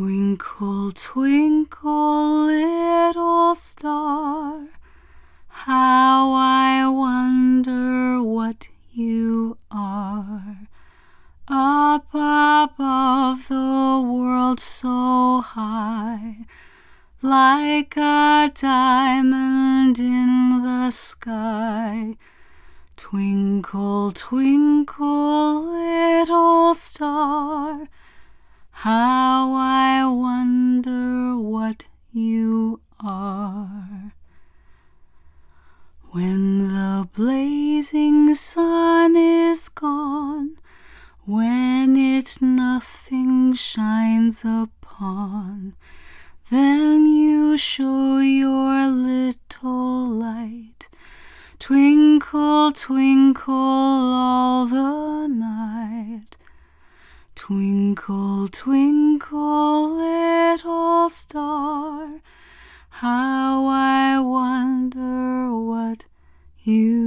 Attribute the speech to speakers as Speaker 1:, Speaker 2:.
Speaker 1: Twinkle, twinkle, little star, how I wonder what you are. Up above the world so high, like a diamond in the sky. Twinkle, twinkle, how I wonder what you are. When the blazing sun is gone, when it nothing shines upon, then you show your little light. Twinkle, twinkle all the. Twinkle, twinkle, little star, how I wonder what you